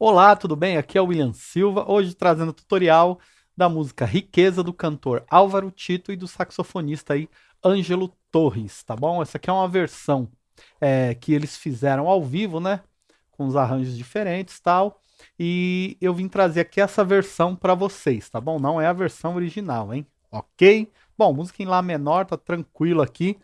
Olá, tudo bem? Aqui é o William Silva, hoje trazendo o tutorial da música Riqueza do cantor Álvaro Tito e do saxofonista aí Ângelo Torres, tá bom? Essa aqui é uma versão é, que eles fizeram ao vivo, né? Com os arranjos diferentes tal. E eu vim trazer aqui essa versão para vocês, tá bom? Não é a versão original, hein? Ok? Bom, música em Lá menor, tá tranquilo aqui.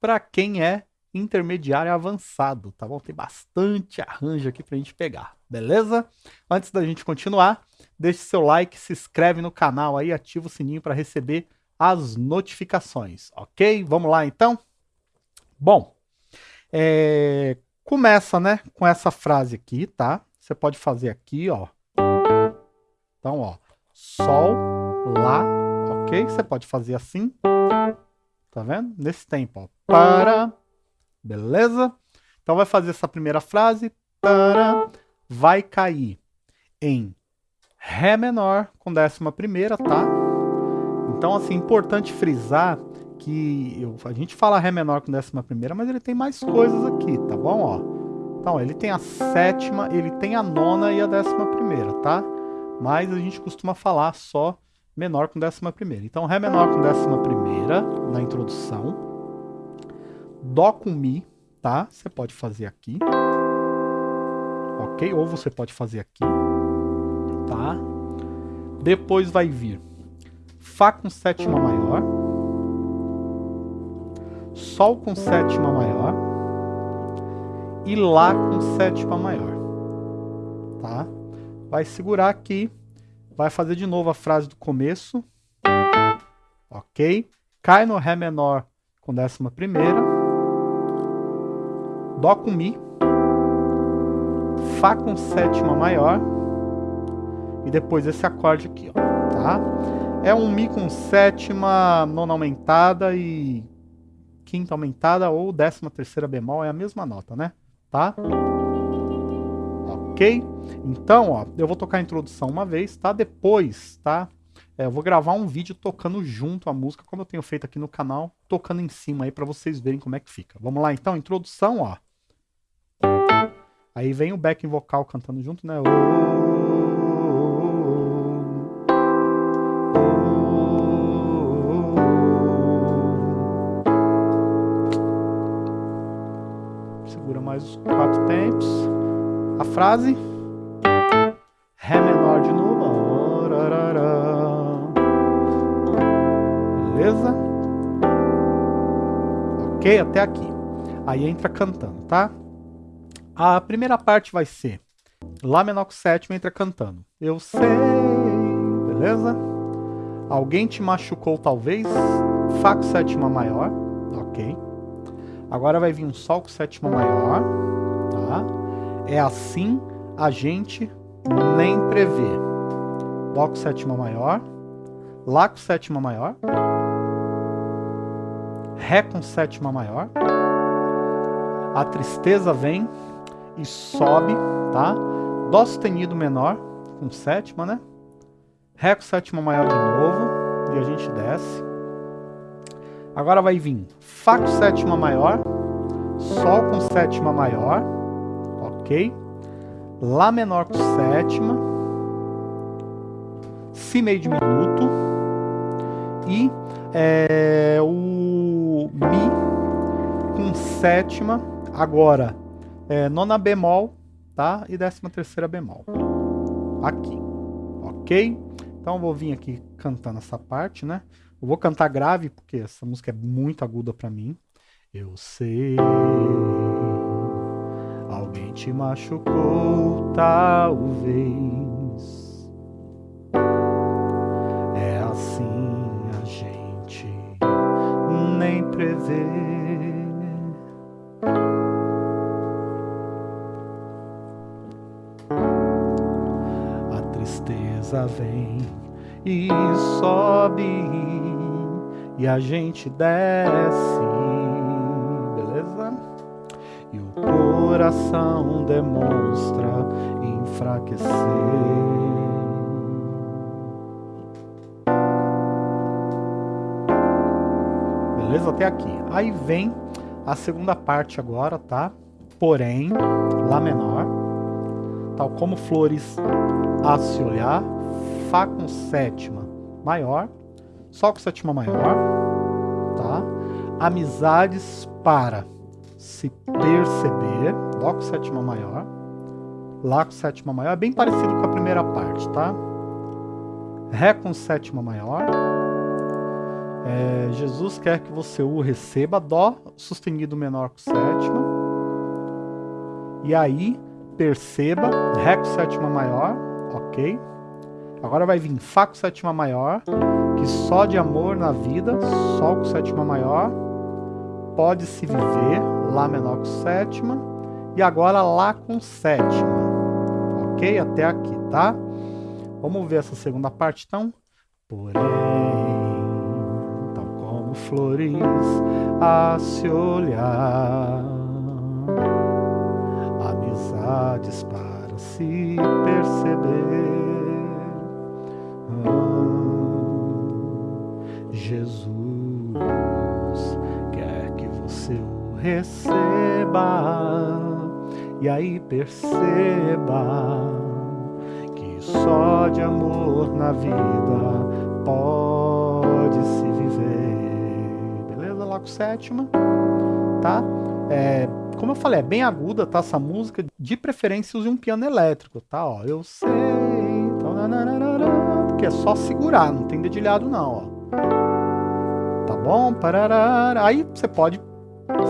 Para quem é intermediário avançado, tá bom? Tem bastante arranjo aqui pra gente pegar, beleza? Antes da gente continuar, deixe seu like, se inscreve no canal aí, ativa o sininho para receber as notificações, ok? Vamos lá então? Bom, é, começa, né, com essa frase aqui, tá? Você pode fazer aqui, ó. Então, ó, Sol, Lá, ok? Você pode fazer assim, tá vendo? Nesse tempo, ó. Para, Beleza? Então vai fazer essa primeira frase. Para, vai cair em Ré menor com décima primeira, tá? Então, assim, importante frisar que eu, a gente fala Ré menor com décima primeira, mas ele tem mais coisas aqui, tá bom? Ó. Então, ele tem a sétima, ele tem a nona e a décima primeira, tá? Mas a gente costuma falar só menor com décima primeira. Então, Ré menor com décima primeira na introdução. Dó com Mi, tá? Você pode fazer aqui. Ok? Ou você pode fazer aqui. Tá? Depois vai vir Fá com sétima maior. Sol com sétima maior. E Lá com sétima maior. Tá? Vai segurar aqui. Vai fazer de novo a frase do começo. Ok? Cai no Ré menor com décima primeira. Dó com Mi, Fá com sétima maior e depois esse acorde aqui, ó, tá? É um Mi com sétima, nona aumentada e quinta aumentada ou décima terceira bemol, é a mesma nota, né? Tá? Ok? Então, ó, eu vou tocar a introdução uma vez, tá? Depois, tá? É, eu vou gravar um vídeo tocando junto a música, como eu tenho feito aqui no canal, tocando em cima aí para vocês verem como é que fica. Vamos lá então, introdução, ó. Aí vem o backing vocal cantando junto, né? Segura mais os quatro tempos. A frase. Ré menor de novo. Beleza? Ok, até aqui. Aí entra cantando, tá? A primeira parte vai ser Lá menor com sétima entra cantando. Eu sei, beleza? Alguém te machucou talvez? Fá com sétima maior, ok. Agora vai vir um Sol com sétima maior, tá? É assim a gente nem prevê. Dó com sétima maior, Lá com sétima maior, Ré com sétima maior, a tristeza vem, e sobe, tá? Dó sustenido menor, com sétima, né? Ré com sétima maior de novo, e a gente desce. Agora vai vir Fá com sétima maior, Sol com sétima maior, ok? Lá menor com sétima, Si meio diminuto, e é, o Mi com sétima, agora é, nona bemol, tá? E décima terceira bemol. Aqui, ok? Então vou vir aqui cantando essa parte, né? Eu vou cantar grave, porque essa música é muito aguda pra mim. Eu sei, alguém te machucou, talvez. É assim a gente nem prevê. Tristeza vem e sobe e a gente desce, beleza? E o coração demonstra enfraquecer. Beleza? Até aqui. Aí vem a segunda parte agora, tá? Porém, Lá menor, tal como flores a se olhar, Fá com sétima maior, Sol com sétima maior, tá? Amizades para se perceber, Dó com sétima maior, Lá com sétima maior, é bem parecido com a primeira parte, tá? Ré com sétima maior, é, Jesus quer que você o receba, Dó sustenido menor com sétima, e aí perceba, Ré com sétima maior, ok? Agora vai vir Fá com sétima maior, que só de amor na vida, Sol com sétima maior, pode se viver, Lá menor com sétima, e agora Lá com sétima, ok? Até aqui, tá? Vamos ver essa segunda parte então? Porém, tal como flores a se olhar amizades para se perceber. Ah, Jesus quer que você o receba e aí perceba que só de amor na vida pode se viver. Beleza? Lá com sétima, tá? É, como eu falei, é bem aguda, tá? Essa música. De preferência, use um piano elétrico, tá? Ó, eu sei. Então, porque é só segurar, não tem dedilhado não, ó. Tá bom? Pararara. Aí você pode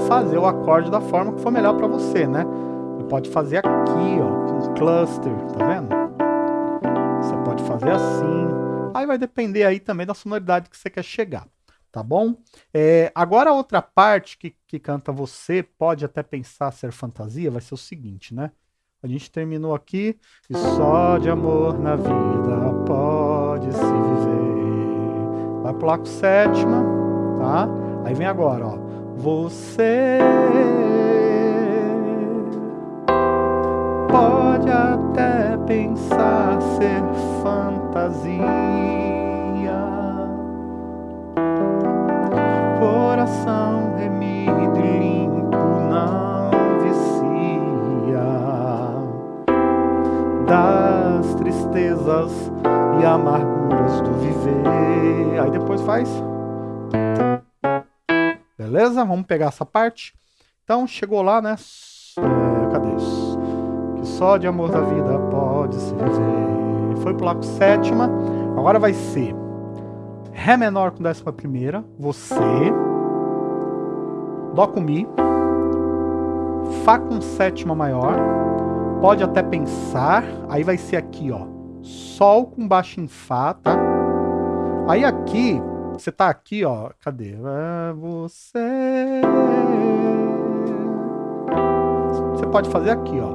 fazer o acorde da forma que for melhor para você, né? Você pode fazer aqui, ó, com cluster, tá vendo? Você pode fazer assim. Aí vai depender aí também da sonoridade que você quer chegar tá bom? É, agora a outra parte que, que canta você, pode até pensar ser fantasia, vai ser o seguinte, né? A gente terminou aqui, e só de amor na vida pode se viver. Vai pro laco sétima, tá? Aí vem agora, ó. Você pode até pensar ser fantasia depois faz. Beleza? Vamos pegar essa parte. Então chegou lá, né? É, cadê isso? Que só de amor da vida pode se viver. Foi pro laco sétima. Agora vai ser Ré menor com décima primeira, você, Dó com Mi, Fá com sétima maior, pode até pensar, aí vai ser aqui, ó, Sol com baixo em Fá, tá? Aí aqui, você tá aqui, ó, cadê? É você... Você pode fazer aqui, ó.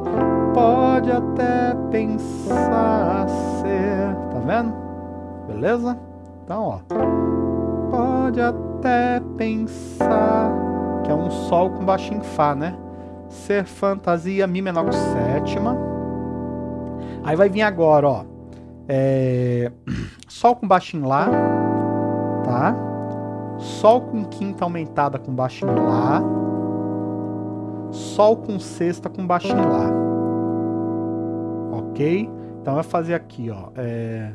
Pode até pensar ser, tá vendo? Beleza? Então, ó, pode até pensar que é um Sol com baixo em Fá, né? Ser fantasia, Mi menor com sétima. Aí vai vir agora, ó. É... Sol com baixo em Lá, tá? Sol com quinta aumentada com baixo em Lá. Sol com sexta com baixo em Lá. Ok? Então vai fazer aqui, ó. É...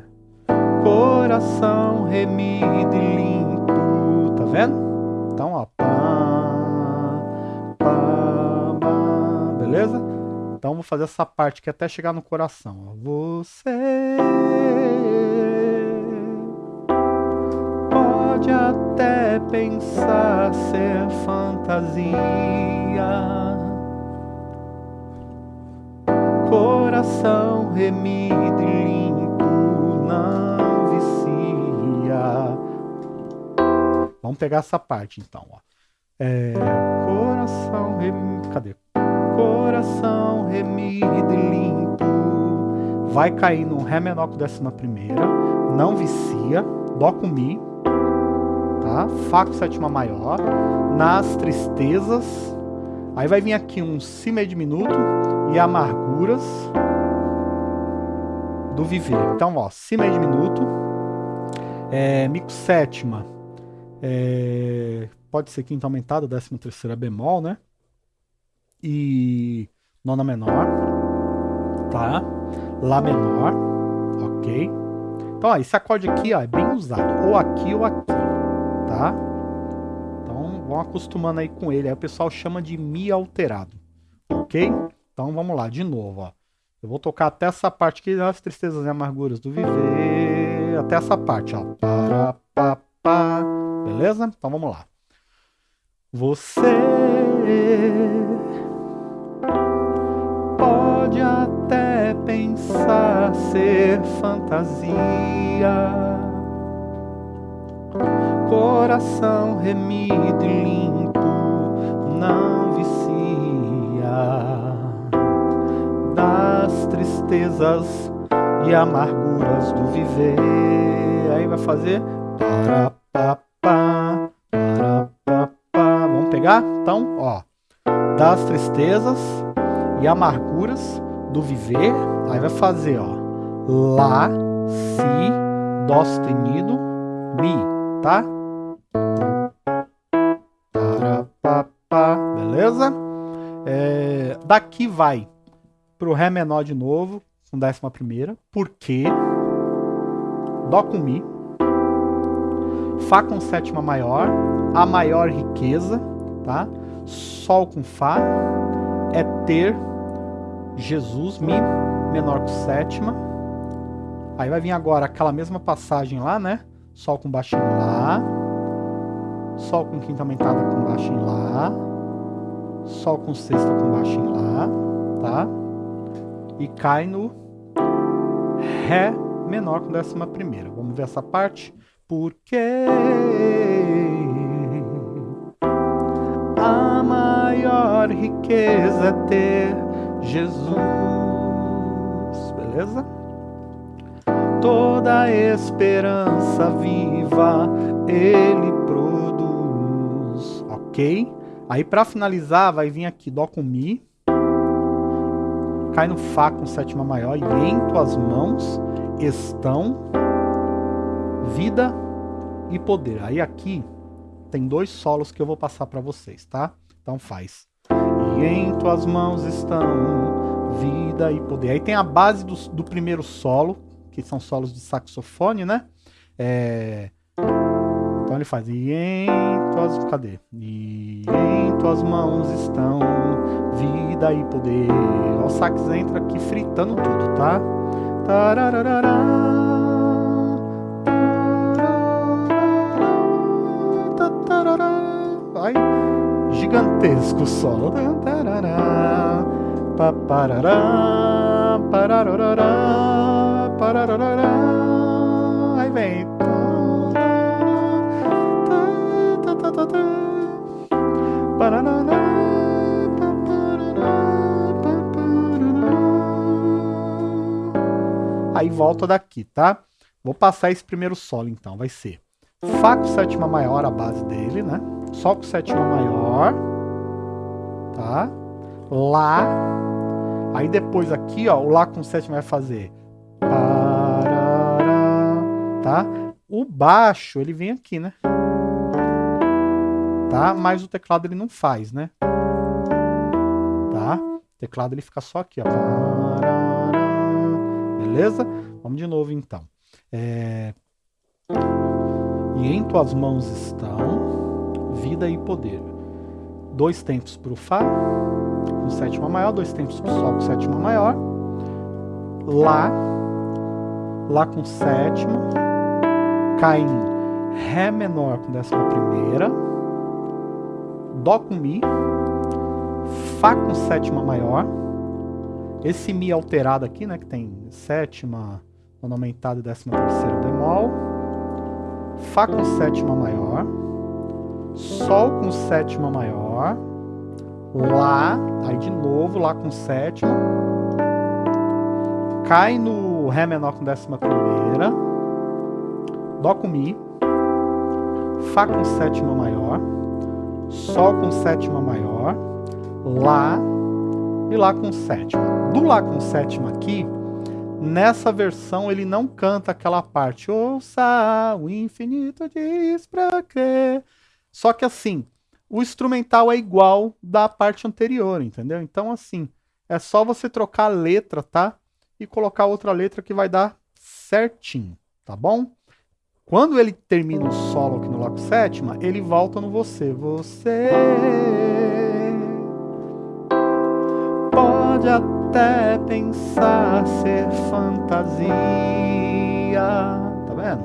Coração remido e limpo. Tá vendo? Então, ó. beleza? Então vou fazer essa parte aqui até chegar no coração. Você pensar ser fantasia. Coração remido e limpo não vicia. Vamos pegar essa parte então, ó. É, coração remido. Cadê? coração remido e limpo. Vai cair no Ré menor com décima primeira, não vicia, Dó com Mi, Fá com sétima maior, nas tristezas, aí vai vir aqui um Si meio diminuto e amarguras do viver. Então, ó, Si meio diminuto, é, Mi com sétima, é, pode ser quinta aumentada, décima terceira bemol, né? e nona menor. tá? Lá menor, ok? Então, ó, esse acorde aqui ó, é bem usado, ou aqui ou aqui, tá? Então, vão acostumando aí com ele, aí o pessoal chama de Mi alterado, ok? Então, vamos lá, de novo, ó. Eu vou tocar até essa parte aqui, as tristezas e amarguras do viver, até essa parte, ó. Beleza? Então, vamos lá. Você pode até pensar ser fantasia, coração remido e limpo não vicia das tristezas e amarguras do viver. Aí vai fazer para pa pa para pa pa. Vamos pegar? Então, ó, das tristezas e amarguras do viver, aí vai fazer, ó, Lá, Si, Dó sustenido, Mi, tá? Daqui vai pro Ré menor de novo, com décima primeira, porque Dó com Mi, Fá com sétima maior, a maior riqueza, tá? Sol com Fá, é ter Jesus, Mi menor com sétima. Aí vai vir agora aquela mesma passagem lá, né? Sol com baixo em Lá. Sol com quinta aumentada com baixo em Lá. Sol com sexta com baixo em Lá, tá? E cai no Ré menor com décima primeira. Vamos ver essa parte? Porque a maior riqueza é ter Jesus, beleza? Toda esperança viva Ele produz, ok? Aí para finalizar vai vir aqui Dó com Mi, cai no Fá com sétima maior e em tuas mãos estão vida e poder. Aí aqui tem dois solos que eu vou passar para vocês, tá? Então faz e em tuas mãos estão vida e poder. Aí tem a base do, do primeiro solo, que são solos de saxofone, né? É... Ele faz e em tuas... cadê? E em tuas mãos estão vida e poder. O sax entra aqui fritando tudo, tá? Tarararara. Vai gigantesco solo. Aí vem. Aí volta daqui, tá? Vou passar esse primeiro solo então, vai ser Fá com sétima maior, a base dele, né? Sol com sétima maior, tá? Lá, aí depois aqui, ó, o Lá com sétima vai fazer tá? O baixo, ele vem aqui, né? Tá? Mas o teclado ele não faz, né? Tá? O teclado ele fica só aqui, ó. Beleza? Vamos de novo então. É... E em tuas mãos estão vida e poder. Dois tempos para o Fá, com sétima maior, dois tempos para o Sol com sétima maior, Lá, Lá com sétima, cai em Ré menor com décima primeira, Dó com Mi, Fá com sétima maior, esse Mi alterado aqui, né, que tem sétima, nona aumentada e décima terceira bemol, Fá com sétima maior, Sol com sétima maior, Lá, aí de novo, Lá com sétima, cai no Ré menor com décima primeira, Dó com Mi, Fá com sétima maior, Sol com sétima maior, Lá e Lá com sétima. Do Lá com sétima aqui, nessa versão ele não canta aquela parte, ouça o infinito diz pra crer. Só que assim, o instrumental é igual da parte anterior, entendeu? Então assim, é só você trocar a letra, tá? E colocar outra letra que vai dar certinho, tá bom? Quando ele termina o solo aqui no com sétima, ele volta no você. Você pode até pensar ser fantasia, tá vendo?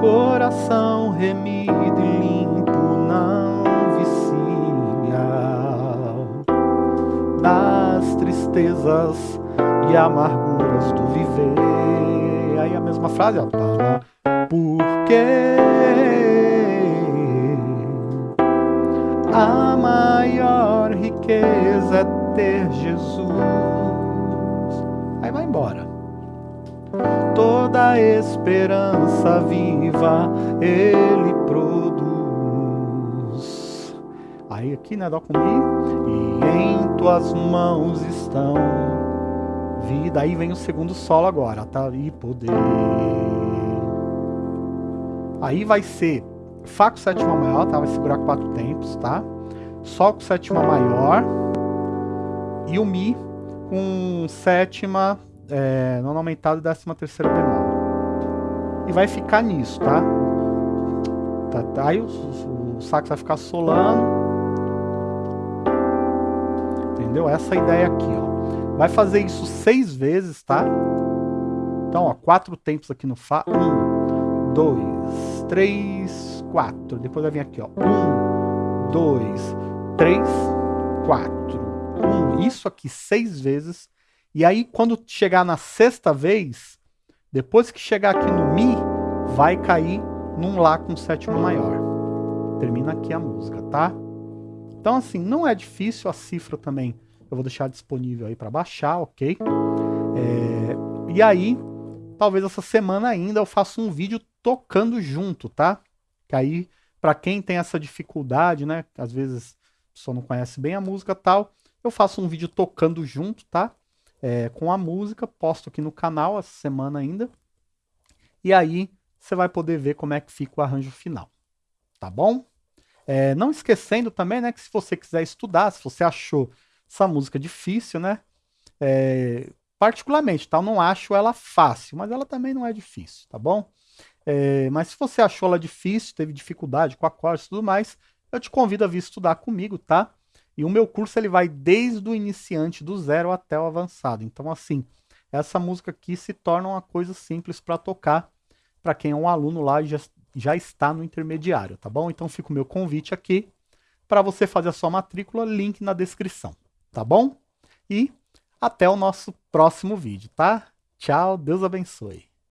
Coração remido e limpo não vicia das tristezas e amarguras do viver. Aí a mesma frase, ó. Porque a maior riqueza é ter Jesus. Aí vai embora. Toda esperança viva Ele produz. Aí aqui, né, Dó com Mi. E em tuas mãos estão vida. Aí vem o segundo solo agora, tá? E poder. Aí vai ser Fá com sétima maior, tá? Vai segurar quatro tempos, tá? Sol com sétima maior. E o Mi com sétima é, nona aumentada e décima terceira bemol. E vai ficar nisso, tá? tá, tá aí o, o, o sax vai ficar solando. Entendeu? Essa ideia aqui, ó. Vai fazer isso seis vezes, tá? Então, ó, quatro tempos aqui no Fá. Um, dois, três, quatro. Depois vai vir aqui, ó. Um, dois, três, quatro. Um. Isso aqui seis vezes. E aí, quando chegar na sexta vez, depois que chegar aqui no Mi, vai cair num Lá com sétima maior. Termina aqui a música, tá? Então, assim, não é difícil, a cifra também eu vou deixar disponível aí para baixar, ok? É, e aí, talvez essa semana ainda eu faça um vídeo tocando junto, tá? Que aí, para quem tem essa dificuldade, né? Às vezes a pessoa não conhece bem a música tal, eu faço um vídeo tocando junto, tá? É, com a música, posto aqui no canal essa semana ainda. E aí você vai poder ver como é que fica o arranjo final, tá bom? É, não esquecendo também, né, que se você quiser estudar, se você achou essa música difícil, né? É, particularmente, tá? Eu não acho ela fácil, mas ela também não é difícil, tá bom? É, mas se você achou ela difícil, teve dificuldade com acordes e tudo mais, eu te convido a vir estudar comigo, tá? E o meu curso ele vai desde o iniciante, do zero até o avançado. Então, assim, essa música aqui se torna uma coisa simples para tocar para quem é um aluno lá e já, já está no intermediário, tá bom? Então fica o meu convite aqui para você fazer a sua matrícula, link na descrição tá bom? E até o nosso próximo vídeo, tá? Tchau, Deus abençoe.